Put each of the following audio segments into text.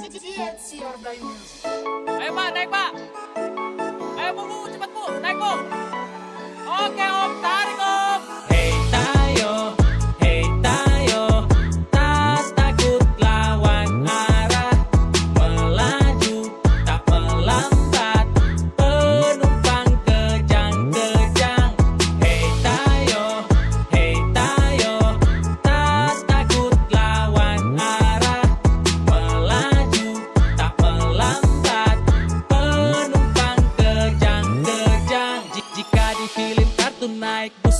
Дед Сердо Эмана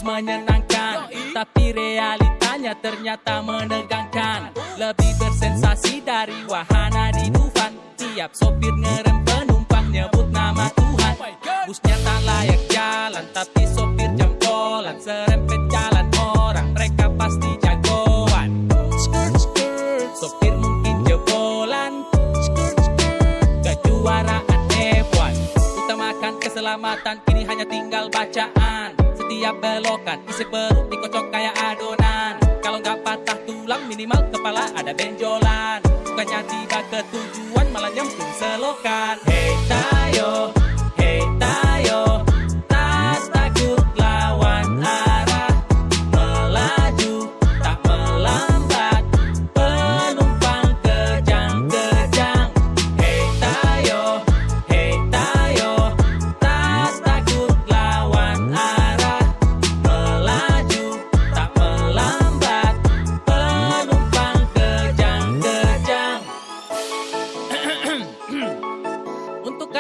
menyenangkan. Tapi realitanya ternyata menegangkan. Lebih bersensasi dari wahana di Dufan. Tiap sopir ngerem penumpang nyebut nama Tuhan. Busnya tak layak jalan tapi sopir jempolan. Serempet jalan orang mereka pasti jagoan. Sopir mungkin jebolan. Skirt, skirt. Kejuaraan F1 Utamakan keselamatan Kini hanya tinggal bacaan Setiap belokan. Isi perut dikocok kayak adonan. Kalau nggak patah tulang Minimal kepala ada benjolan. Bukannya tiba ke tujuan Malah nyemplung selokan. Hei tayo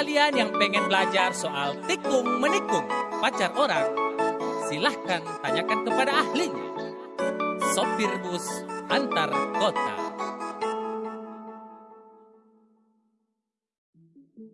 kalian yang pengen belajar soal tikung menikung pacar orang Silahkan tanyakan kepada ahlinya. Sopir bus antar kota